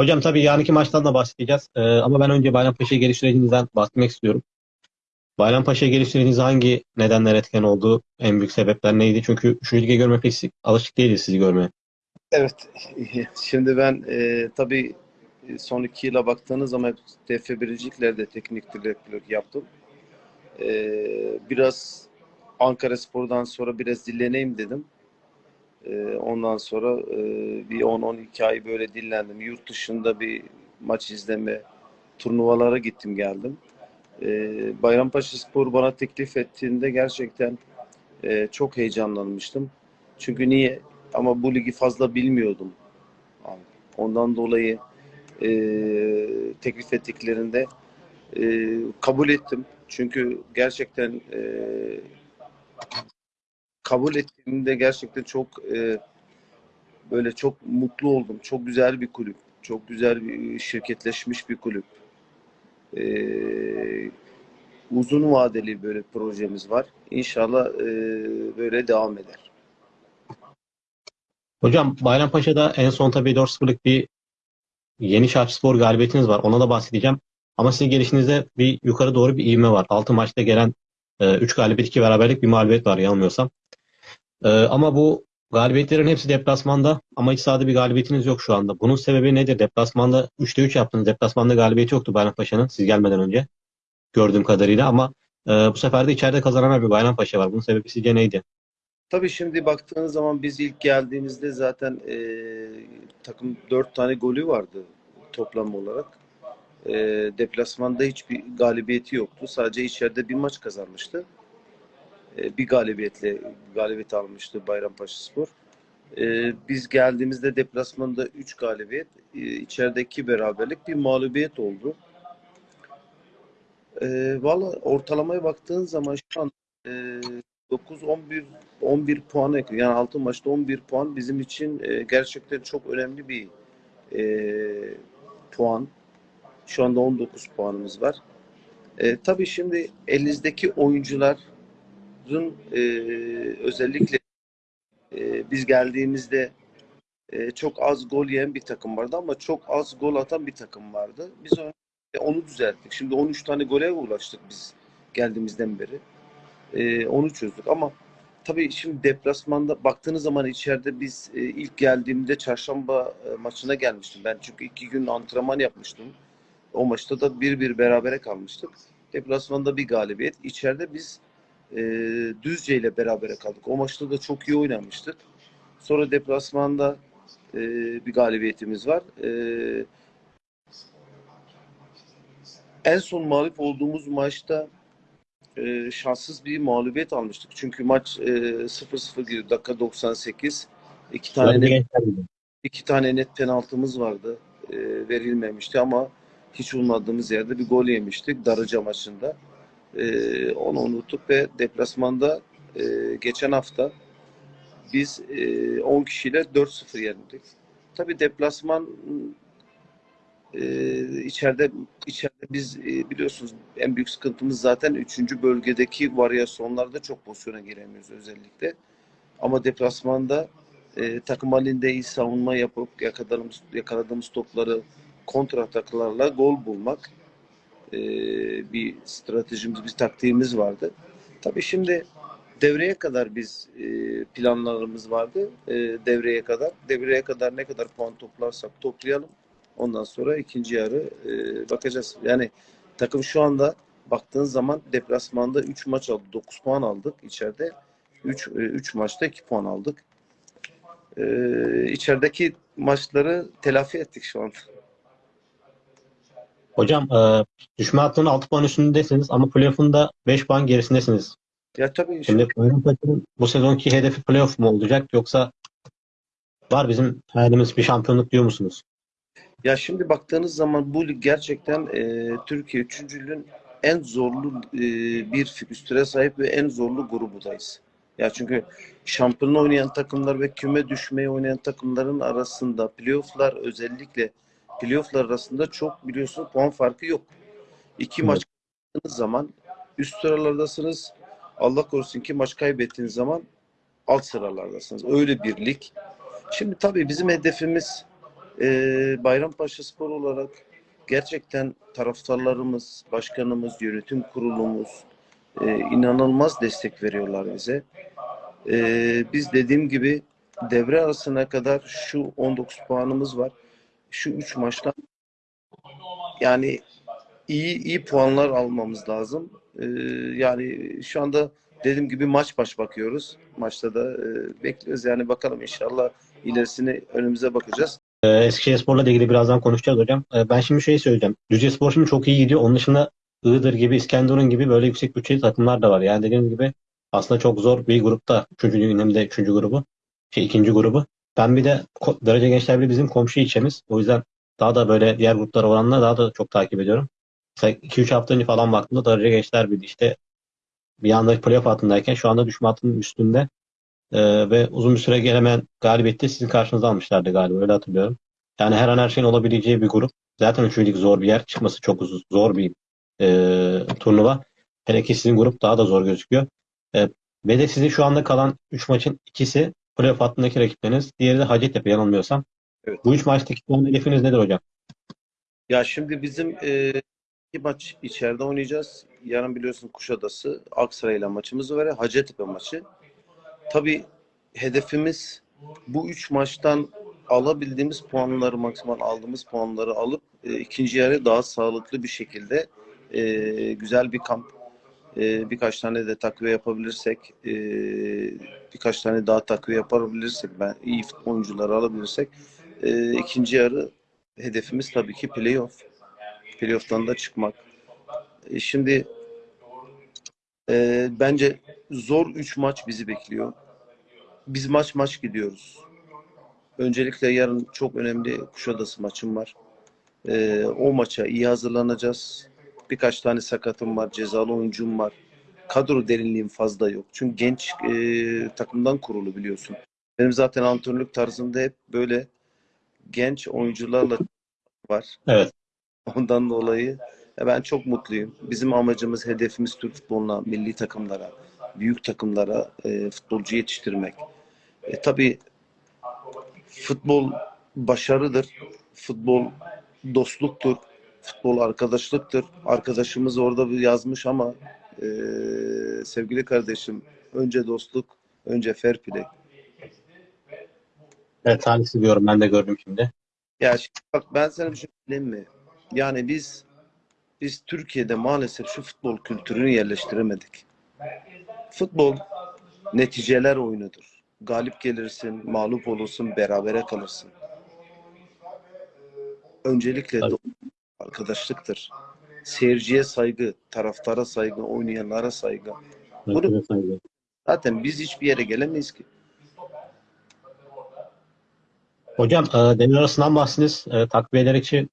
Hocam tabii yarınki maçtan da bahsedeceğiz. Ee, ama ben önce Bayrampaşa'ya geliş sürecinizden bahsetmek istiyorum. Bayrampaşa'ya geliş süreciniz hangi nedenler etken oldu? En büyük sebepler neydi? Çünkü şu lige görme pek alışık değiliz sizi görmeye. Evet, şimdi ben e, tabii son iki yıla baktığınız zaman TF Biriciklerde teknik direktörlük yaptım. E, biraz Ankara Spor'dan sonra biraz dinleneyim dedim. E, ondan sonra e, bir 10-12 ay böyle dinlendim. Yurt dışında bir maç izleme, turnuvalara gittim geldim. E, Bayrampaşa Spor bana teklif ettiğinde gerçekten e, çok heyecanlanmıştım. Çünkü niye? Ama bu ligi fazla bilmiyordum. Ondan dolayı e, teklif ettiklerinde e, kabul ettim. Çünkü gerçekten e, kabul ettiğimde gerçekten çok e, böyle çok mutlu oldum. Çok güzel bir kulüp. Çok güzel bir şirketleşmiş bir kulüp. E, uzun vadeli böyle projemiz var. İnşallah e, böyle devam eder. Hocam Bayrampaşa'da en son tabii 4-0'lık bir Yeni Şarkıspor galibiyetiniz var. Ona da bahsedeceğim. Ama sizin gelişinizde bir yukarı doğru bir ivme var. 6 maçta gelen 3 galibiyet, 2 beraberlik bir mağlubiyet var yanılmıyorsam. E, ama bu galibiyetlerin hepsi deplasmanda ama iç sahada bir galibiyetiniz yok şu anda. Bunun sebebi nedir? Deplasmanda 3'te 3 yaptınız. Deplasmanda galibiyeti yoktu Bayrampaşa'nın siz gelmeden önce. Gördüğüm kadarıyla ama e, bu sefer de içeride kazanan bir Bayrampaşa var. Bunun sebebi sizce neydi? Tabii şimdi baktığınız zaman biz ilk geldiğimizde zaten e, takım dört tane golü vardı toplam olarak. E, deplasmanda hiçbir galibiyeti yoktu. Sadece içeride bir maç kazanmıştı. E, bir galibiyetle galibiyet almıştı Bayrampaşa Spor. E, biz geldiğimizde deplasmanda 3 galibiyet, e, içeride 2 beraberlik bir mağlubiyet oldu. E, Valla ortalamaya baktığın zaman şu an e, 9 11 11 puan ekliyor. Yani 6 maçta 11 puan bizim için e, gerçekten çok önemli bir puan. Şu anda 19 puanımız var. E, tabii şimdi elinizdeki oyuncuların e, özellikle e, biz geldiğimizde e, çok az gol yiyen bir takım vardı ama çok az gol atan bir takım vardı. Biz onu, e, onu düzelttik. Şimdi 13 tane gole ulaştık biz geldiğimizden beri. E, onu çözdük ama tabii şimdi deplasmanda baktığınız zaman içeride biz e, ilk geldiğimde çarşamba e, maçına gelmiştim. Ben çünkü iki gün antrenman yapmıştım. O maçta da bir bir berabere kalmıştık. Deplasmanda bir galibiyet. İçeride biz e, Düzce ile berabere kaldık. O maçta da çok iyi oynamıştık. Sonra deplasmanda e, bir galibiyetimiz var. E, en son mağlup olduğumuz maçta e, şanssız bir mağlubiyet almıştık. Çünkü maç e, 0-0 girdi. Dakika 98. İki tane net, iki tane net penaltımız vardı. E, verilmemişti ama hiç ummadığımız yerde bir gol yemiştik Darıca maçında. E, onu unuttuk ve deplasmanda e, geçen hafta biz e, 10 kişiyle 4-0 yenildik. Tabii deplasman e, içeride içeride biz e, biliyorsunuz en büyük sıkıntımız zaten 3. bölgedeki varyasyonlarda çok pozisyona giremiyoruz özellikle. Ama deplasmanda e, takım halinde iyi savunma yapıp yakaladığımız, yakaladığımız topları kontra ataklarla gol bulmak e, bir stratejimiz, bir taktiğimiz vardı. Tabii şimdi devreye kadar biz e, planlarımız vardı. E, devreye kadar. Devreye kadar ne kadar puan toplarsak toplayalım. Ondan sonra ikinci yarı bakacağız. Yani takım şu anda baktığın zaman deplasmanda 3 maç aldı. 9 puan aldık. içeride 3 3 maçta 2 puan aldık. E, içerideki maçları telafi ettik şu anda. Hocam e, düşme hattının 6 puan üstündesiniz ama playoff'un da 5 puan gerisindesiniz. Ya tabii Şimdi Bayrampaşa'nın bu sezonki hedefi playoff mu olacak yoksa var bizim hayalimiz bir şampiyonluk diyor musunuz? Ya şimdi baktığınız zaman bu lig gerçekten e, Türkiye üçüncülüğün en zorlu e, bir fikstüre sahip ve en zorlu grubudayız. Ya çünkü şampiyonla oynayan takımlar ve küme düşmeye oynayan takımların arasında playofflar özellikle playofflar arasında çok biliyorsunuz puan farkı yok. İki Evet. maç kaybettiğiniz zaman üst sıralardasınız. Allah korusun iki maç kaybettiğiniz zaman alt sıralardasınız. Öyle bir lig. Şimdi tabii bizim hedefimiz Ee, Bayrampaşa Spor olarak gerçekten taraftarlarımız, başkanımız, yönetim kurulumuz e, inanılmaz destek veriyorlar bize. Ee, biz dediğim gibi devre arasına kadar şu 19 puanımız var. Şu 3 maçtan yani iyi iyi puanlar almamız lazım. Ee, yani şu anda dediğim gibi maç baş bakıyoruz. Maçta da e, bekliyoruz. Yani bakalım inşallah ilerisini önümüze bakacağız. Ee, Eskişehirspor'la da ilgili birazdan konuşacağız hocam. Ee, ben şimdi şey söyleyeceğim. Düzcespor şimdi çok iyi gidiyor. Onun dışında Iğdır gibi, İskenderun gibi böyle yüksek bütçeli takımlar da var. Yani dediğim gibi aslında çok zor bir grupta. Üçüncü liginde üçüncü grubu. Şey ikinci grubu. Ben bir de Derece Gençler Birliği bizim komşu ilçemiz. O yüzden daha da böyle diğer gruplara oranla daha da çok takip ediyorum. Mesela 2-3 hafta önce falan baktığımda Derece Gençler Birliği işte bir anda playoff altındayken şu anda düşme hattının üstünde. Ee, ve uzun bir süre gelemeyen galibiyeti sizin karşınıza almışlardı galiba öyle hatırlıyorum. Yani her an her şeyin olabileceği bir grup. Zaten üçüncü lig zor bir yer. Çıkması çok uzun, zor bir e, turnuva. Hele ki sizin grup daha da zor gözüküyor. E, ve de sizin şu anda kalan 3 maçın ikisi playoff hattındaki rakipleriniz. Diğeri de Hacettepe yanılmıyorsam. Evet. Bu üç maçtaki puan hedefiniz nedir hocam? Ya şimdi bizim e, iki maç içeride oynayacağız. Yarın biliyorsun Kuşadası, Aksaray'la maçımız var. Hacettepe maçı. Tabii hedefimiz bu üç maçtan alabildiğimiz puanları, maksimal aldığımız puanları alıp e, ikinci yarı daha sağlıklı bir şekilde e, güzel bir kamp, e, birkaç tane de takviye yapabilirsek, e, birkaç tane daha takviye yapabilirsek, ben iyi oyuncuları alabilirsek, e, ikinci yarı hedefimiz tabii ki playoff. Playoff'tan da çıkmak. E, şimdi e, bence zor 3 maç bizi bekliyor. Biz maç maç gidiyoruz. Öncelikle yarın çok önemli Kuşadası maçım var. E, o maça iyi hazırlanacağız. Birkaç tane sakatım var, cezalı oyuncum var. Kadro derinliğim fazla yok. Çünkü genç e, takımdan kurulu biliyorsun. Benim zaten antrenörlük tarzımda hep böyle genç oyuncularla var. Evet. Ondan dolayı ben çok mutluyum. Bizim amacımız, hedefimiz Türk futboluna, milli takımlara, büyük takımlara e, futbolcu yetiştirmek. E, tabii futbol başarıdır. Futbol dostluktur. Futbol arkadaşlıktır. Arkadaşımız orada bir yazmış ama e, sevgili kardeşim önce dostluk, önce fair play. Evet talihsiz diyorum ben de gördüm şimdi. Ya şimdi bak ben sana bir şey söyleyeyim mi? Yani biz biz Türkiye'de maalesef şu futbol kültürünü yerleştiremedik. Futbol neticeler oyunudur. Galip gelirsin, mağlup olursun, berabere kalırsın. Öncelikle Tabii. Arkadaşlıktır. Seyirciye saygı, taraftara saygı, oynayanlara saygı. Bunu- saygı. Zaten biz hiçbir yere gelemeyiz ki. Hocam e, devre arasından bahsiniz. E, takviyeler için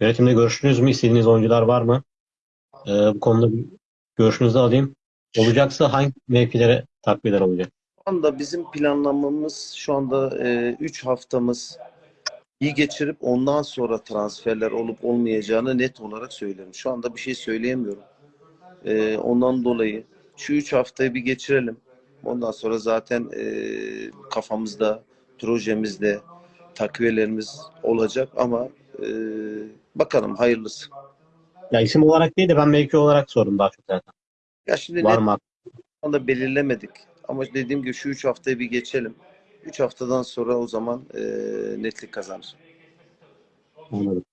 yönetimde görüştünüz mü? İstediğiniz oyuncular var mı? E, bu konuda bir görüşünüzü alayım. Olacaksa hangi mevkilere takviyeler olacak? Şu anda bizim planlamamız şu anda 3 haftamız iyi geçirip ondan sonra transferler olup olmayacağını net olarak söylerim. Şu anda bir şey söyleyemiyorum. E, ondan dolayı şu 3 haftayı bir geçirelim. Ondan sonra zaten e, kafamızda, projemizde takviyelerimiz olacak ama e, bakalım hayırlısı. Ya isim olarak değil de ben mevki olarak sordum daha çok zaten. Ya şimdi Var net mı? anda belirlemedik. Ama dediğim gibi şu 3 haftayı bir geçelim. 3 haftadan sonra o zaman e, netlik kazanır. Anladım.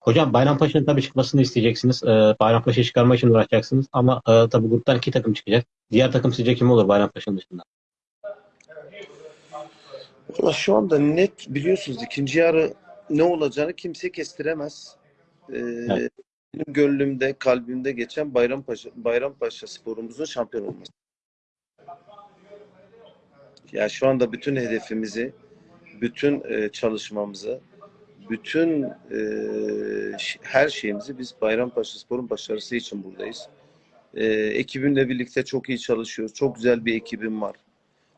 Hocam Bayrampaşa'nın tabii çıkmasını isteyeceksiniz. Ee, Bayrampaşa'yı çıkarmak için uğraşacaksınız. Ama e, tabii gruptan iki takım çıkacak. Diğer takım sizce kim olur Bayrampaşa'nın dışında? Valla şu anda net biliyorsunuz ikinci yarı ne olacağını kimse kestiremez. Ee, Evet. Benim gönlümde, kalbimde geçen Bayrampaşa, Bayrampaşa sporumuzun şampiyon olması. Ya şu anda bütün hedefimizi, bütün e, çalışmamızı, bütün e, her şeyimizi biz Bayrampaşa Spor'un başarısı için buradayız. E, ekibimle birlikte çok iyi çalışıyoruz. Çok güzel bir ekibim var.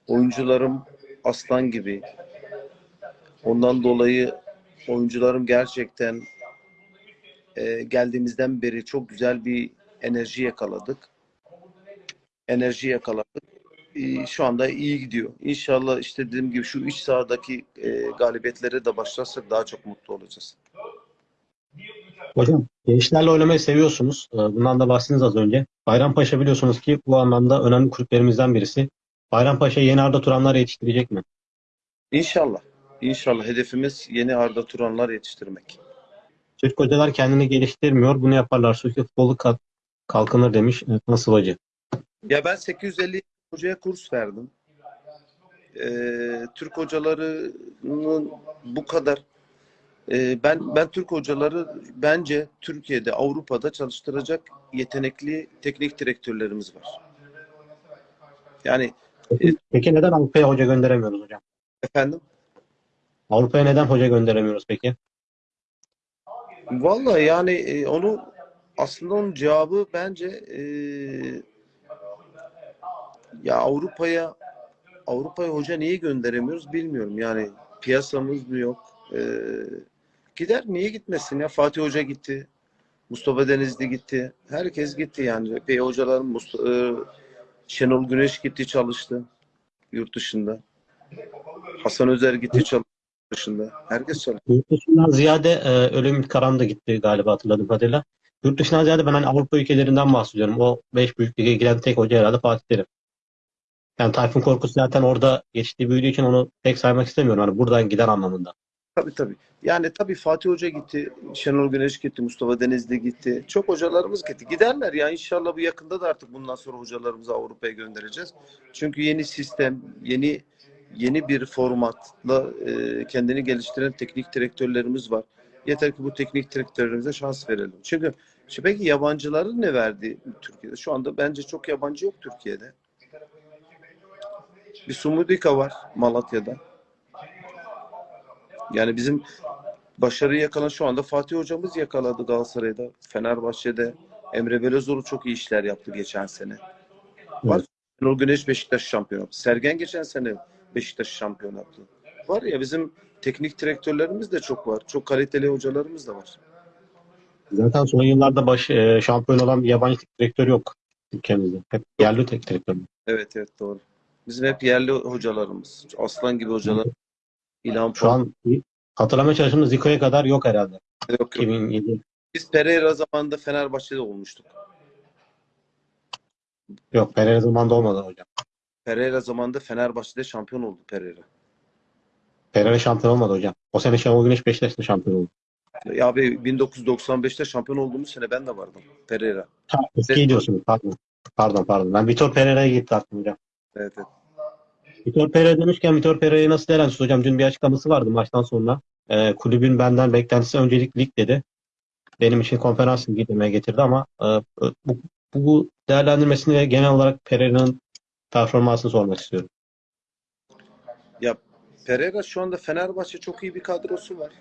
Oyuncularım aslan gibi. Ondan dolayı oyuncularım gerçekten geldiğimizden beri çok güzel bir enerji yakaladık. Enerji yakaladık. E, şu anda iyi gidiyor. İnşallah işte dediğim gibi şu iç sahadaki e, galibiyetlere de başlarsak daha çok mutlu olacağız. Hocam gençlerle oynamayı seviyorsunuz. Ee, Bundan da bahsettiniz az önce. Bayrampaşa biliyorsunuz ki bu anlamda önemli kulüplerimizden birisi. Bayrampaşa yeni Arda Turanlar yetiştirecek mi? İnşallah. İnşallah hedefimiz yeni Arda Turanlar yetiştirmek. Türk hocalar kendini geliştirmiyor. Bunu yaparlarsa ülke futbolu kalk- kalkınır demiş e, Nasıl Hacı. Ya ben 850 hocaya kurs verdim. Ee, Türk hocalarının bu kadar Ee, ben ben Türk hocaları bence Türkiye'de Avrupa'da çalıştıracak yetenekli teknik direktörlerimiz var. Yani Peki neden Avrupa'ya hoca gönderemiyoruz hocam? efendim Avrupa'ya neden hoca gönderemiyoruz peki? Vallahi yani e, onu aslında onun cevabı bence e, ya Avrupa'ya Avrupa'ya hoca niye gönderemiyoruz bilmiyorum. Yani piyasamız mı yok? E, gider niye gitmesin ya? Fatih Hoca gitti. Mustafa Denizli gitti. Herkes gitti yani. Epey hocaların Mustafa, e, Şenol Güneş gitti çalıştı yurt dışında. Hasan Özer gitti çalıştı yurt dışında. Herkes çalıştı. Yurt dışından ziyade e, öyle Ümit Karan da gitti galiba hatırladığım kadarıyla. Yurt dışından ziyade ben hani Avrupa ülkelerinden bahsediyorum. O 5 büyük lige giren tek hoca herhalde Fatih Terim. Yani Tayfun Korkut zaten orada yetiştiği büyüdüğü için onu tek saymak istemiyorum. Hani buradan giden anlamında. Tabii tabii. Yani tabii Fatih Hoca gitti, Şenol Güneş gitti, Mustafa Denizli gitti. Çok hocalarımız gitti. Giderler ya inşallah bu yakında da artık bundan sonra hocalarımızı Avrupa'ya göndereceğiz. Çünkü yeni sistem, yeni yeni bir formatla e, kendini geliştiren teknik direktörlerimiz var. Yeter ki bu teknik direktörlerimize şans verelim. Çünkü şimdi peki yabancıların ne verdi Türkiye'de? Şu anda bence çok yabancı yok Türkiye'de. Bir Sumudika var Malatya'da. Yani bizim başarıyı yakalan şu anda Fatih hocamız yakaladı Galatasaray'da. Fenerbahçe'de Emre Belözoğlu çok iyi işler yaptı geçen sene. Var. Şenol Güneş Beşiktaş şampiyon yaptı. Sergen geçen sene Beşiktaş şampiyon yaptı. Var ya bizim teknik direktörlerimiz de çok var. Çok kaliteli hocalarımız da var. Zaten son yıllarda baş, e, şampiyon olan yabancı direktör yok ülkemizde. Hep yerli teknik direktör. Evet evet doğru. Bizim hep yerli hocalarımız. Aslan gibi hocalar. İlhan Şu an hatırlamaya çalıştığımız Zico'ya kadar yok herhalde. yok, yok. 2007. Biz Pereira zamanında Fenerbahçe'de olmuştuk. Yok Pereira zamanında olmadı hocam. Pereira zamanında Fenerbahçe'de şampiyon oldu Pereira. Pereira şampiyon olmadı hocam. O sene Şenol Güneş Beşiktaş'ta şampiyon oldu. Ya abi 1995'te şampiyon olduğumuz sene ben de vardım. Pereira. Ha, eski diyorsunuz. Pardon. Pardon pardon. Ben Vitor Pereira'ya gitti aklım hocam. Evet, evet. Vitor Pereira demişken Vitor Pereira'yı nasıl değerlendiriyorsunuz hocam? Dün bir açıklaması vardı maçtan sonra. Ee, kulübün benden beklentisi öncelik lig dedi. Benim için konferans ligi demeye getirdi ama e, bu, bu değerlendirmesini ve genel olarak Pereira'nın performansını sormak istiyorum. Ya Pereira şu anda Fenerbahçe çok iyi bir kadrosu var.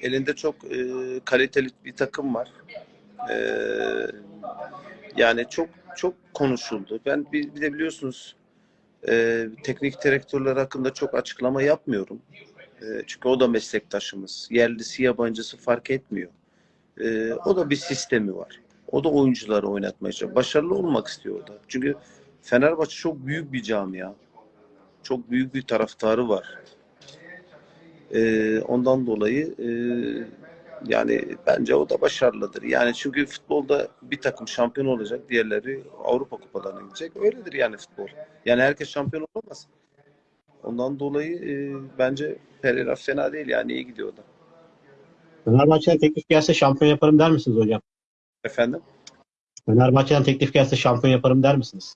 Elinde çok e, kaliteli bir takım var. E, yani çok çok konuşuldu. Ben bir, bir de biliyorsunuz e, teknik direktörler hakkında çok açıklama yapmıyorum. E, çünkü o da meslektaşımız. Yerlisi yabancısı fark etmiyor. E, o da bir sistemi var. O da oyuncuları oynatmaya çalışıyor. Başarılı olmak istiyor o da. Çünkü Fenerbahçe çok büyük bir camia. Çok büyük bir taraftarı var. E, ondan dolayı e, yani bence o da başarılıdır. Yani çünkü futbolda bir takım şampiyon olacak, diğerleri Avrupa kupalarına gidecek. Öyledir yani futbol. Yani herkes şampiyon olamaz. Ondan dolayı e, bence Pereira fena değil yani iyi gidiyor o da. Fenerbahçe'den teklif gelse şampiyon yaparım der misiniz hocam? Efendim? Fenerbahçe'den teklif gelse şampiyon yaparım der misiniz?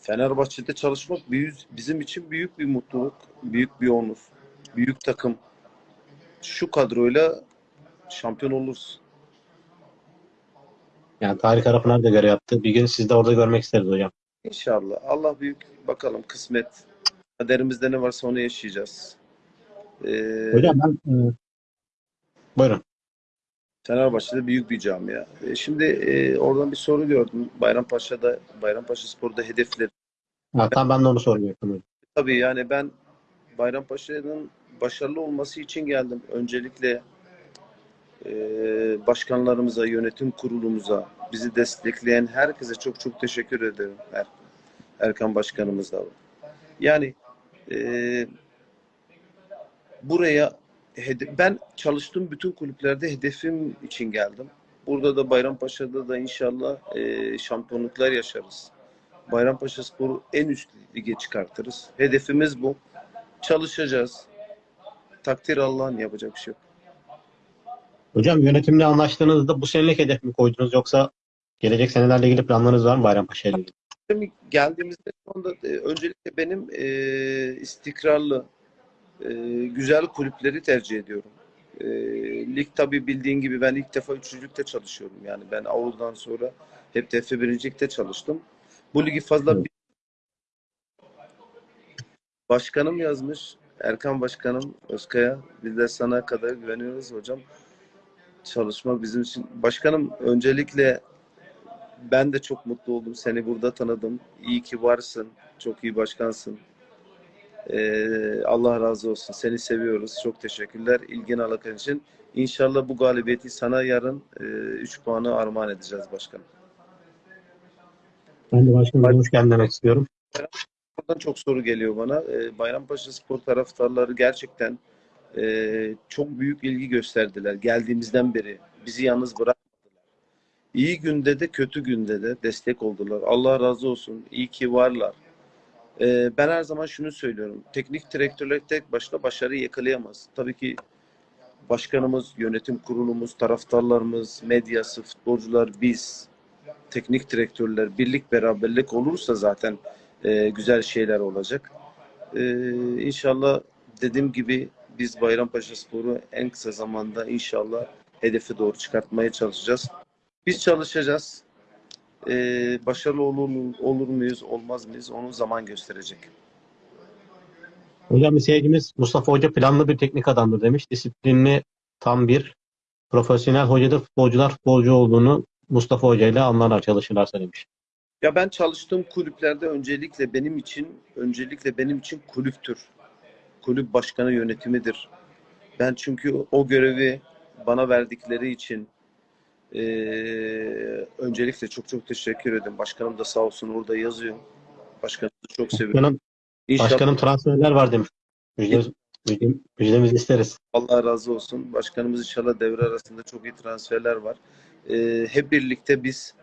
Fenerbahçe'de çalışmak büyük, bizim için büyük bir mutluluk, büyük bir onur, büyük takım. Şu kadroyla şampiyon oluruz. Yani Tarık Arapınar da görev yaptı. Bir gün sizi de orada görmek isteriz hocam. İnşallah. Allah büyük. Bakalım kısmet. Kaderimizde ne varsa onu yaşayacağız. Ee, Hocam ben e, buyurun. Fenerbahçe'de büyük bir camia. E, şimdi e, oradan bir soru gördüm. Bayrampaşa'da, Bayrampaşa Spor'da hedefleri. Ha, tam ben de onu hocam. Tabii yani ben Bayrampaşa'nın başarılı olması için geldim. Öncelikle e, başkanlarımıza, yönetim kurulumuza, bizi destekleyen herkese çok çok teşekkür ederim. Her, Erkan Başkanımız da var. Yani e, buraya ben çalıştığım bütün kulüplerde hedefim için geldim. Burada da Bayrampaşa'da da inşallah e, şampiyonluklar yaşarız. Bayrampaşa Spor'u en üst lige çıkartırız. Hedefimiz bu. Çalışacağız. Takdir Allah'ın yapacak bir şey yok. Hocam yönetimle anlaştığınızda bu senelik hedef mi koydunuz yoksa gelecek senelerle ilgili planlarınız var mı Bayrampaşa ile ilgili? Geldiğimizde anda e, öncelikle benim e, istikrarlı, e, güzel kulüpleri tercih ediyorum. E, lig tabii bildiğin gibi ben ilk defa üçüncülükte çalışıyorum. Yani ben Avru'dan sonra hep TF birincilikte çalıştım. Bu ligi fazla Evet. Başkanım yazmış. Erkan Başkanım Özkaya. Biz de sana kadar güveniyoruz hocam. Çalışmak bizim için. Başkanım öncelikle ben de çok mutlu oldum. Seni burada tanıdım. İyi ki varsın. Çok iyi başkansın. Ee, Allah razı olsun. Seni seviyoruz. Çok teşekkürler. İlgin alakan için. İnşallah bu galibiyeti sana yarın 3 puanı armağan edeceğiz başkanım. Ben de başkanım hoş geldin demek istiyorum. Buradan çok soru geliyor bana. Ee, Bayrampaşa Spor taraftarları gerçekten e, çok büyük ilgi gösterdiler. Geldiğimizden beri bizi yalnız bırakmadılar. İyi günde de kötü günde de destek oldular. Allah razı olsun. İyi ki varlar. Ee, ben her zaman şunu söylüyorum. Teknik direktörler tek başına başarıyı yakalayamaz. Tabii ki başkanımız, yönetim kurulumuz, taraftarlarımız, medyası, futbolcular, biz, teknik direktörler, birlik beraberlik olursa zaten e, güzel şeyler olacak. E, inşallah dediğim gibi biz Bayrampaşa Spor'u en kısa zamanda inşallah hedefe doğru çıkartmaya çalışacağız. Biz çalışacağız. E, başarılı olur, olur muyuz, olmaz mıyız onu zaman gösterecek. Hocam bir seyircimiz Mustafa Hoca planlı bir teknik adamdır demiş. Disiplinli tam bir profesyonel hocadır. Futbolcular futbolcu olduğunu Mustafa Hoca ile anlarlar, çalışırlarsa demiş. Ya ben çalıştığım kulüplerde öncelikle benim için öncelikle benim için kulüptür. Kulüp başkanı yönetimidir. Ben çünkü o görevi bana verdikleri için eee, öncelikle çok çok teşekkür ederim. Başkanım da sağ olsun orada yazıyor. Başkanımızı çok seviyorum. Başkanım, İnşallah başkanım transferler var demiş. Müjde, müjde, müjdemizi isteriz. Allah razı olsun. Başkanımız inşallah devre arasında çok iyi transferler var. Eee, hep birlikte biz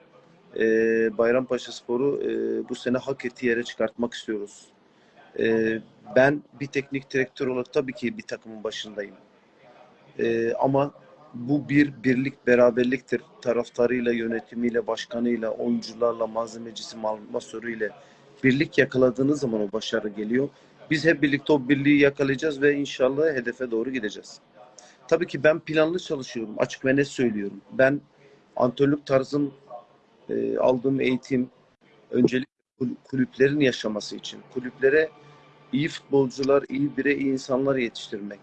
eee Bayrampaşa Spor'u eee, bu sene hak ettiği yere çıkartmak istiyoruz. Eee, ben bir teknik direktör olarak tabii ki bir takımın başındayım. Eee, ama bu bir birlik beraberliktir. Taraftarıyla, yönetimiyle, başkanıyla, oyuncularla, malzemecisi, mal- masörüyle birlik yakaladığınız zaman o başarı geliyor. Biz hep birlikte o birliği yakalayacağız ve inşallah hedefe doğru gideceğiz. Tabii ki ben planlı çalışıyorum. Açık ve net söylüyorum. Ben antrenörlük tarzım, e, aldığım eğitim öncelik kul- kulüplerin yaşaması için. Kulüplere iyi futbolcular, iyi birey, iyi insanlar yetiştirmek.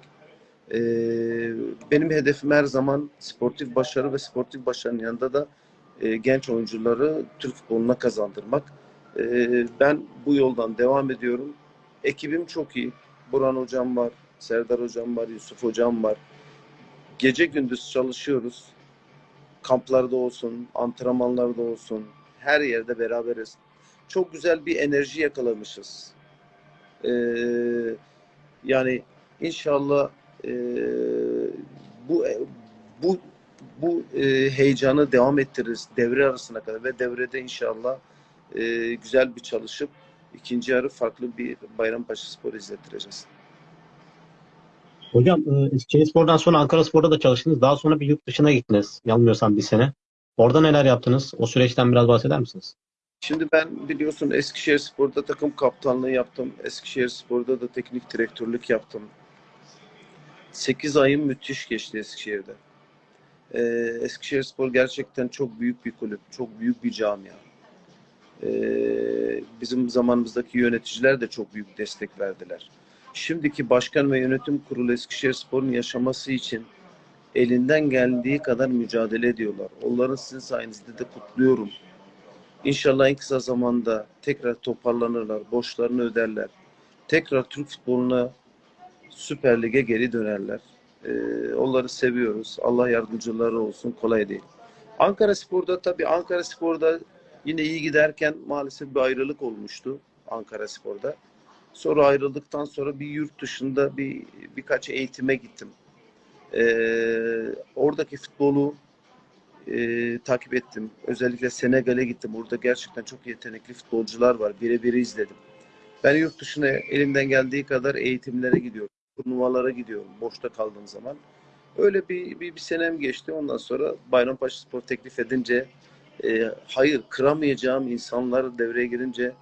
E, benim hedefim her zaman sportif başarı ve sportif başarının yanında da e, genç oyuncuları Türk futboluna kazandırmak. E, ben bu yoldan devam ediyorum. Ekibim çok iyi. Burhan hocam var, Serdar hocam var, Yusuf hocam var. Gece gündüz çalışıyoruz. Kamplarda olsun, antrenmanlarda olsun, her yerde beraberiz. Çok güzel bir enerji yakalamışız. Ee, yani inşallah e, bu bu bu e, heyecanı devam ettiririz devre arasına kadar ve devrede inşallah e, güzel bir çalışıp ikinci yarı farklı bir Bayrampaşa Spor izlettireceğiz. Hocam e, Eskişehirspor'dan sonra Ankara Spor'da da çalıştınız. Daha sonra bir yurt dışına gittiniz. Yanılmıyorsam bir sene. Orada neler yaptınız? O süreçten biraz bahseder misiniz? Şimdi ben biliyorsun Eskişehir Spor'da takım kaptanlığı yaptım. Eskişehir Spor'da da teknik direktörlük yaptım. 8 ayım müthiş geçti Eskişehir'de. Ee, Eskişehir Spor gerçekten çok büyük bir kulüp, çok büyük bir camia. Ee, bizim zamanımızdaki yöneticiler de çok büyük destek verdiler. Şimdiki başkan ve yönetim kurulu Eskişehir Spor'un yaşaması için elinden geldiği kadar mücadele ediyorlar. Onların sizin sayenizde de kutluyorum. İnşallah en kısa zamanda tekrar toparlanırlar, borçlarını öderler. Tekrar Türk futboluna Süper Lig'e geri dönerler. Ee, onları seviyoruz. Allah yardımcıları olsun. Kolay değil. Ankara Spor'da tabii Ankara Spor'da Yine iyi giderken maalesef bir ayrılık olmuştu Ankara Spor'da. Sonra ayrıldıktan sonra bir yurt dışında bir birkaç eğitime gittim. Ee, oradaki futbolu e, takip ettim. Özellikle Senegal'e gittim. Orada gerçekten çok yetenekli futbolcular var. Birebir izledim. Ben yurt dışına elimden geldiği kadar eğitimlere gidiyorum. Turnuvalara gidiyorum boşta kaldığım zaman. Öyle bir, bir, bir senem geçti. Ondan sonra Bayrampaşa Spor teklif edince e, hayır kıramayacağım insanlar devreye girince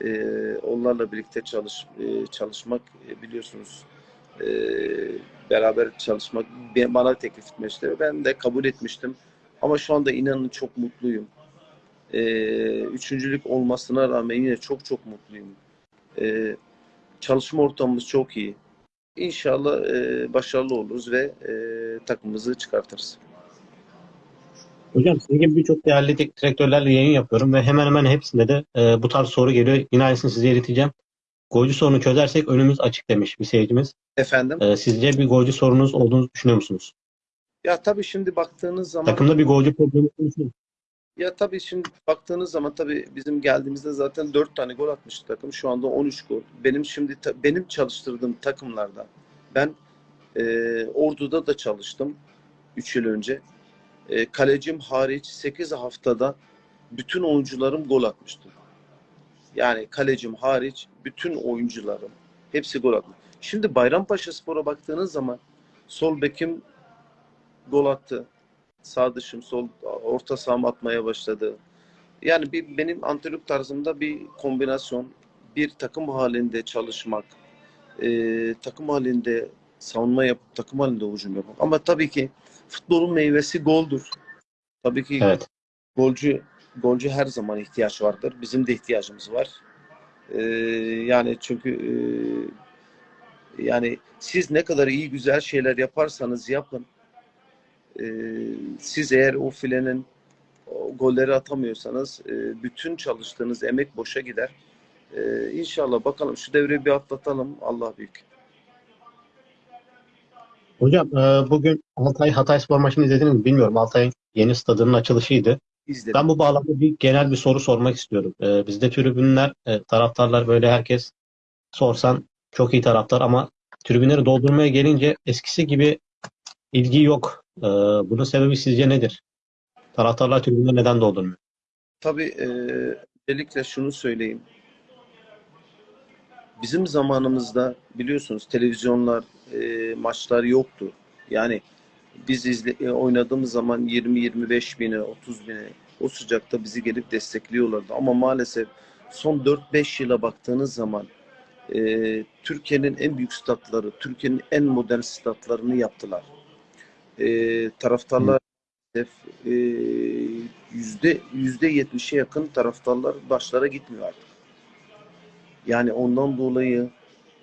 e, onlarla birlikte çalış e, çalışmak e, biliyorsunuz e, beraber çalışmak bana teklif etmişti. Ben de kabul etmiştim. Ama şu anda inanın çok mutluyum. E, üçüncülük olmasına rağmen yine çok çok mutluyum. E, çalışma ortamımız çok iyi. İnşallah e, başarılı oluruz ve e, takımımızı çıkartırız. Hocam sizin gibi birçok değerli teknik direktörlerle yayın yapıyorum ve hemen hemen hepsinde de e, bu tarz soru geliyor. Yine aynısını size ileteceğim. Golcü sorunu çözersek önümüz açık demiş bir seyircimiz. Efendim? E, sizce bir golcü sorunuz olduğunu düşünüyor musunuz? Ya tabii şimdi baktığınız zaman Takımda bir golcü problemi konuşuyor. Ya tabii şimdi baktığınız zaman tabii bizim geldiğimizde zaten 4 tane gol atmıştı takım. Şu anda 13 gol. Benim şimdi benim çalıştırdığım takımlarda ben e, Ordu'da da çalıştım 3 yıl önce. E, kalecim hariç 8 haftada bütün oyuncularım gol atmıştı. Yani kalecim hariç bütün oyuncularım hepsi gol atmış. Şimdi Bayrampaşa Spor'a baktığınız zaman sol bekim gol attı. Sağ dışım sol orta saham atmaya başladı. Yani bir benim antrenörlük tarzımda bir kombinasyon, bir takım halinde çalışmak, e, takım halinde savunma yapıp takım halinde hücum yapmak. Ama tabii ki futbolun meyvesi goldur. Tabii ki Evet. golcü golcü her zaman ihtiyaç vardır. Bizim de ihtiyacımız var. E, yani çünkü e, yani siz ne kadar iyi güzel şeyler yaparsanız yapın e, siz eğer o filenin o golleri atamıyorsanız e, bütün çalıştığınız emek boşa gider. E, inşallah bakalım şu devreyi bir atlatalım. Allah büyük. Hocam e, bugün Altay Hatay Spor maçını izlediniz mi bilmiyorum. Altay'ın yeni stadının açılışıydı. İzledim. Ben bu bağlamda bir genel bir soru sormak istiyorum. E, bizde tribünler, e, taraftarlar böyle herkes sorsan çok iyi taraftar ama tribünleri doldurmaya gelince eskisi gibi ilgi yok. E, bunun sebebi sizce nedir? Taraftarlar tribünleri neden doldurmuyor? Tabii e, özellikle şunu söyleyeyim. Bizim zamanımızda biliyorsunuz televizyonlar, e, maçlar yoktu. Yani biz izle, e, oynadığımız zaman 20-25 bine, 30 bine o sıcakta bizi gelip destekliyorlardı. Ama maalesef son 4-5 yıla baktığınız zaman e, Türkiye'nin en büyük statları, Türkiye'nin en modern statlarını yaptılar. E, taraftarlar e, yüzde yüzde yetmişe yakın taraftarlar başlara gitmiyor artık. Yani ondan dolayı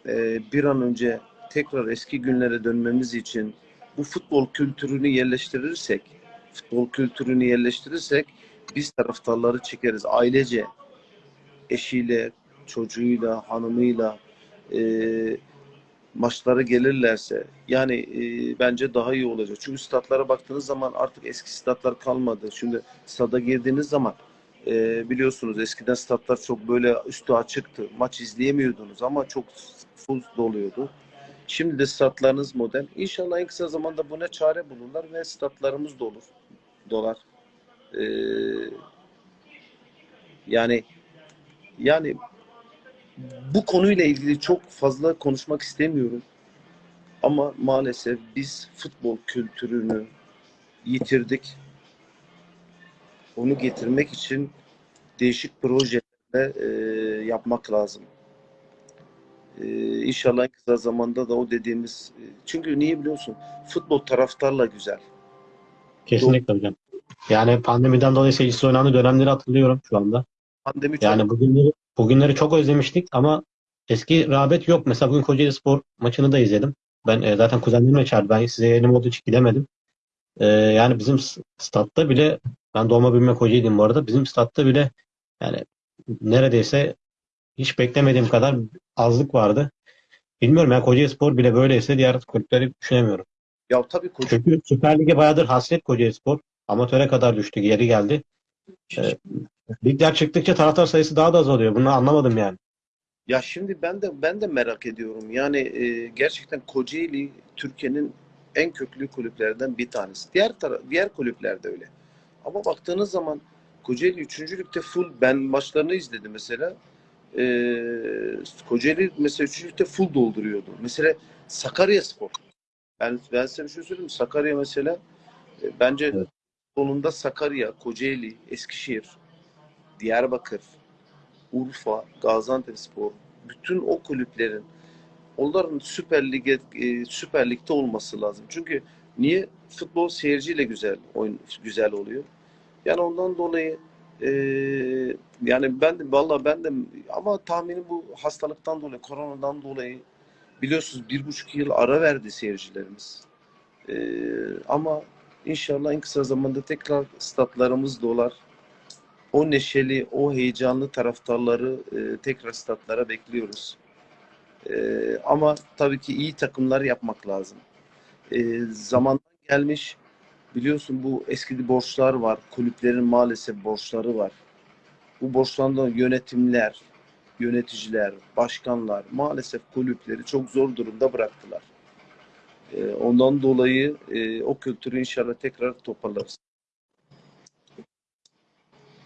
e, bir an önce tekrar eski günlere dönmemiz için bu futbol kültürünü yerleştirirsek, futbol kültürünü yerleştirirsek biz taraftarları çekeriz. Ailece, eşiyle, çocuğuyla, hanımıyla e, maçlara gelirlerse yani e, bence daha iyi olacak. Çünkü statlara baktığınız zaman artık eski statlar kalmadı. Şimdi stada girdiğiniz zaman e, biliyorsunuz eskiden statlar çok böyle üstü açıktı. Maç izleyemiyordunuz ama çok full doluyordu. Şimdi de statlarınız modern. İnşallah en kısa zamanda buna çare bulurlar ve statlarımız dolur. Dolar. E, yani yani bu konuyla ilgili çok fazla konuşmak istemiyorum. Ama maalesef biz futbol kültürünü yitirdik. Onu getirmek için değişik projeler e, yapmak lazım. E, inşallah kısa zamanda da o dediğimiz e, çünkü niye biliyorsun? Futbol taraftarla güzel. Kesinlikle hocam. Yani pandemiden dolayı seyircisiz oynandığı dönemleri hatırlıyorum şu anda. Pandemi çok Yani bugünleri, bugünleri çok özlemiştik ama eski rağbet yok. Mesela bugün Kocaeli Spor maçını da izledim. Ben e, zaten kuzenlerimle çağırdı. Ben size yayınım olduğu için gidemedim. E, yani bizim statta bile ben doğma büyüme Kocaeli'yim bu arada. Bizim statta bile yani neredeyse hiç beklemediğim kadar azlık vardı. Bilmiyorum ya Kocaeli Spor bile böyleyse diğer kulüpleri düşünemiyorum. ya tabii koca Çünkü Süper Lig'e bayağıdır hasret Kocaeli Spor. Amatöre kadar düştü, geri geldi. Ee, Ligler çıktıkça taraftar sayısı daha da azalıyor. Bunu anlamadım yani. Ya şimdi ben de ben de merak ediyorum. Yani e, gerçekten Kocaeli Türkiye'nin en köklü kulüplerden bir tanesi. Diğer diğer kulüpler de öyle. Ama baktığınız zaman Kocaeli 3. Lig'de full ben maçlarını izledim mesela. E, Kocaeli mesela 3. Lig'de full dolduruyordu. Mesela Sakaryaspor. Ben ben size bir şey söyleyeyim mi? Sakarya mesela e, bence Evet. sonunda Sakarya, Kocaeli, Eskişehir, Diyarbakır, Urfa, Gaziantepspor, bütün o kulüplerin onların Süper Lig'e e, Süper Lig'de olması lazım. Çünkü niye futbol seyirciyle güzel oyun güzel oluyor. Yani ondan dolayı e, yani ben de valla ben de ama tahminim bu hastalıktan dolayı, koronadan dolayı biliyorsunuz bir buçuk yıl ara verdi seyircilerimiz. E, ama inşallah en kısa zamanda tekrar statlarımız dolar o neşeli, o heyecanlı taraftarları e, tekrar statlara bekliyoruz. E, ama tabii ki iyi takımlar yapmak lazım. E, zamandan gelmiş, biliyorsun bu eski borçlar var. Kulüplerin maalesef borçları var. Bu borçlardan yönetimler, yöneticiler, başkanlar maalesef kulüpleri çok zor durumda bıraktılar. E, ondan dolayı e, o kültürü inşallah tekrar toparlarız.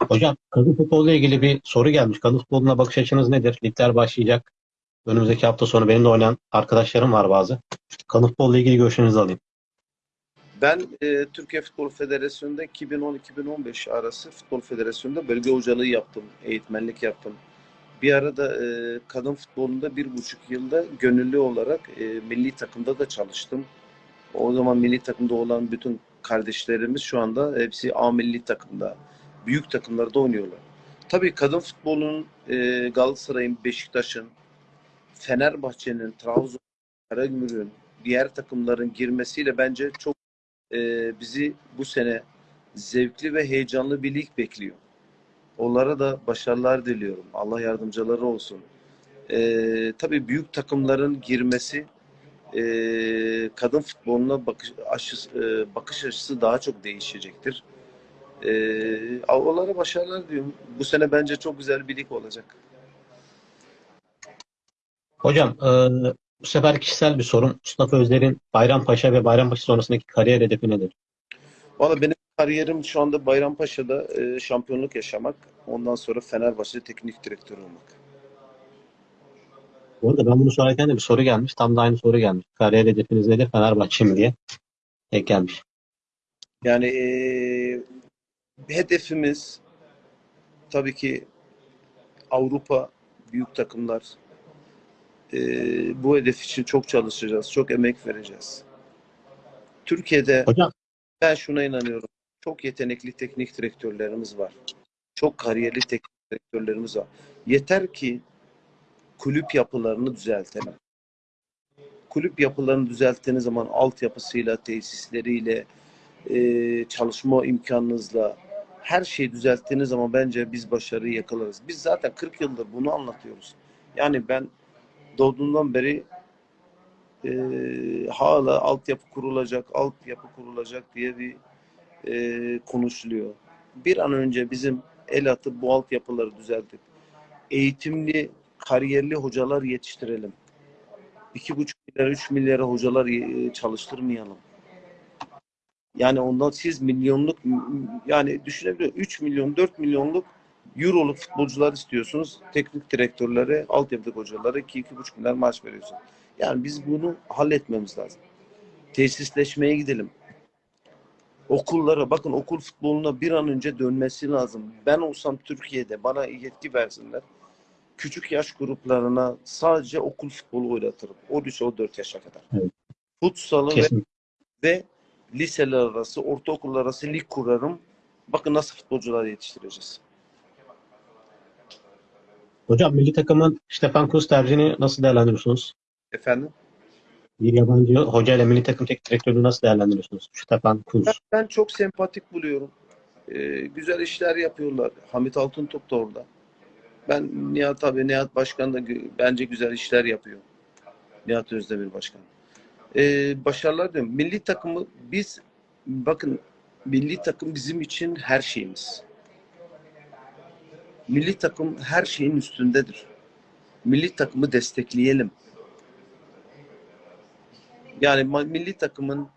Hocam kadın futboluyla ilgili bir soru gelmiş. Kadın futboluna bakış açınız nedir? Ligler başlayacak. Önümüzdeki hafta sonu benim de oynayan arkadaşlarım var bazı. Kadın futbolla ilgili görüşünüzü alayım. Ben e, Türkiye Futbol Federasyonu'nda 2010-2015 arası Futbol Federasyonu'nda bölge hocalığı yaptım, eğitmenlik yaptım. Bir arada e, kadın futbolunda bir buçuk yılda gönüllü olarak e, milli takımda da çalıştım. O zaman milli takımda olan bütün kardeşlerimiz şu anda hepsi A milli takımda, büyük takımlarda oynuyorlar. Tabii kadın futbolunun e, Galatasaray'ın, Beşiktaş'ın, Fenerbahçe'nin, Trabzon, Karagümrük'ün, diğer takımların girmesiyle bence çok e, bizi bu sene zevkli ve heyecanlı bir lig bekliyor. Onlara da başarılar diliyorum. Allah yardımcıları olsun. E, tabii büyük takımların girmesi e, kadın futboluna bakış açısı, e, bakış açısı daha çok değişecektir. E, onlara başarılar diyorum. Bu sene bence çok güzel bir lig olacak. Hocam e, bu sefer kişisel bir sorun. Mustafa Özler'in Bayrampaşa ve Bayrampaşa sonrasındaki kariyer hedefi nedir? Valla benim kariyerim şu anda Bayrampaşa'da e, şampiyonluk yaşamak. Ondan sonra Fenerbahçe'de teknik direktör olmak. Bu arada ben bunu sorarken de bir soru gelmiş. Tam da aynı soru gelmiş. Kariyer hedefiniz nedir? Fenerbahçe mi diye. Tek gelmiş. Yani e, hedefimiz tabii ki Avrupa büyük takımlar. E, bu hedef için çok çalışacağız, çok emek vereceğiz. Türkiye'de Hocam ben şuna inanıyorum. Çok yetenekli teknik direktörlerimiz var. Çok kariyerli teknik direktörlerimiz var. Yeter ki kulüp yapılarını düzeltelim. Kulüp yapılarını düzelttiğiniz zaman altyapısıyla, tesisleriyle, e, çalışma imkanınızla her şeyi düzelttiğiniz zaman bence biz başarıyı yakalarız. Biz zaten 40 yıldır bunu anlatıyoruz. Yani ben doğduğumdan beri e, hala altyapı kurulacak, altyapı kurulacak diye bir e, konuşuluyor. Bir an önce bizim el atıp bu altyapıları düzeltip eğitimli, kariyerli hocalar yetiştirelim. İki buçuk milyar, üç milyara hocalar e, çalıştırmayalım. Yani ondan siz milyonluk yani düşünebiliyor 3 milyon 4 milyonluk euroluk futbolcular istiyorsunuz. Teknik direktörlere, altyapıdaki hocalara 2-2,5 milyar maaş veriyorsun. Yani biz bunu halletmemiz lazım. Tesisleşmeye gidelim. Okullara bakın okul futboluna bir an önce dönmesi lazım. Ben olsam Türkiye'de bana yetki versinler. Küçük yaş gruplarına sadece okul futbolu oynatırım. 13-14 yaşa kadar. Evet. Futsalı ve ve liseler arası, ortaokullar arası lig kurarım. Bakın nasıl futbolcular yetiştireceğiz. Hocam milli takımın Stefan Kuz tercihini nasıl değerlendiriyorsunuz? Efendim? Bir yabancı hoca ile milli takım teknik direktörünü nasıl değerlendiriyorsunuz? Stefan Kuz. Ben, ben çok sempatik buluyorum. Ee, güzel işler yapıyorlar. Hamit Altıntop da orada. Ben Nihat abi, Nihat Başkan da bence güzel işler yapıyor. Nihat Özdemir Başkan. Ee, başarılar diyorum. Milli takımı biz bakın milli takım bizim için her şeyimiz. Milli takım her şeyin üstündedir. Milli takımı destekleyelim. Yani milli takımın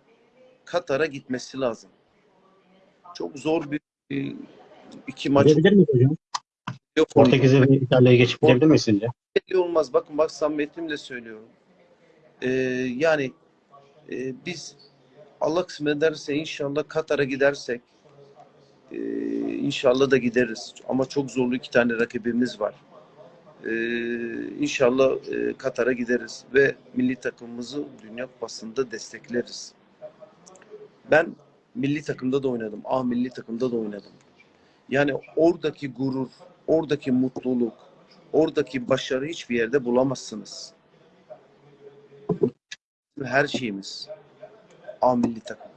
Katar'a gitmesi lazım. Çok zor bir iki maç Gidebilir miyiz hocam? yok. Portekiz'e ve İtalya'ya geçip gidebilir miyiz sizce? olmaz. Bakın bak samimiyetimle söylüyorum. Ee, yani e, biz Allah kısmet ederse inşallah Katar'a gidersek e, inşallah da gideriz. Ama çok zorlu iki tane rakibimiz var. Ee, inşallah e, Katar'a gideriz ve milli takımımızı Dünya Kupası'nda destekleriz. Ben milli takımda da oynadım. A milli takımda da oynadım. Yani oradaki gurur, oradaki mutluluk, oradaki başarı hiçbir yerde bulamazsınız. Her şeyimiz. A milli takım.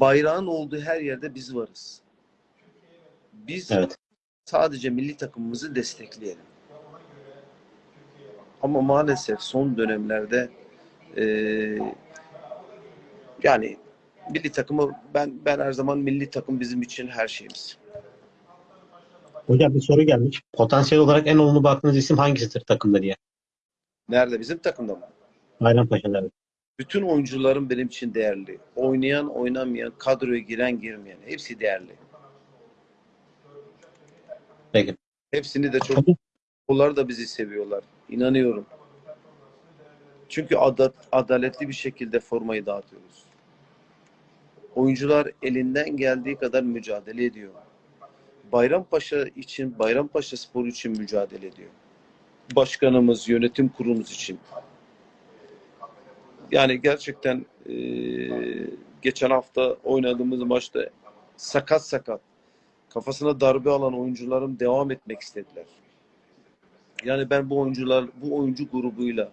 Bayrağın olduğu her yerde biz varız. Biz Evet. sadece milli takımımızı destekleyelim. Ama maalesef son dönemlerde eee, yani milli takımı ben ben her zaman milli takım bizim için her şeyimiz. Hocam bir soru gelmiş. Potansiyel olarak en olumlu baktığınız isim hangisidir takımda diye. Nerede? Bizim takımda mı? Bayrampaşa'da. Bütün oyuncularım benim için değerli. Oynayan, oynamayan, kadroya giren, girmeyen hepsi değerli. Peki. Hepsini de çok onlar da bizi seviyorlar. İnanıyorum. Çünkü ada- adaletli bir şekilde formayı dağıtıyoruz. Oyuncular elinden geldiği kadar mücadele ediyor. Bayrampaşa için, Bayrampaşa Spor için mücadele ediyor. Başkanımız, yönetim kurulumuz için. Yani gerçekten eee, geçen hafta oynadığımız maçta sakat sakat kafasına darbe alan oyuncularım devam etmek istediler. Yani ben bu oyuncular, bu oyuncu grubuyla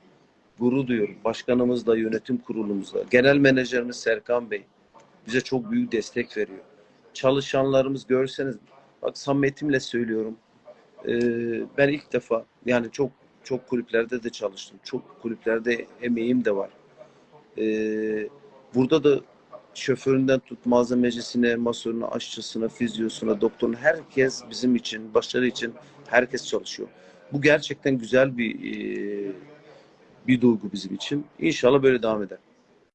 gurur duyuyorum. Başkanımızla, yönetim kurulumuzla. Genel menajerimiz Serkan Bey bize çok büyük destek veriyor. Çalışanlarımız görseniz, bak samimiyetimle söylüyorum. Ee, ben ilk defa yani çok çok kulüplerde de çalıştım. Çok kulüplerde emeğim de var. Ee, burada da şoföründen tut malzemecisine, masörüne, aşçısına, fizyosuna, doktoruna herkes bizim için, başarı için herkes çalışıyor. Bu gerçekten güzel bir e, bir duygu bizim için. İnşallah böyle devam eder.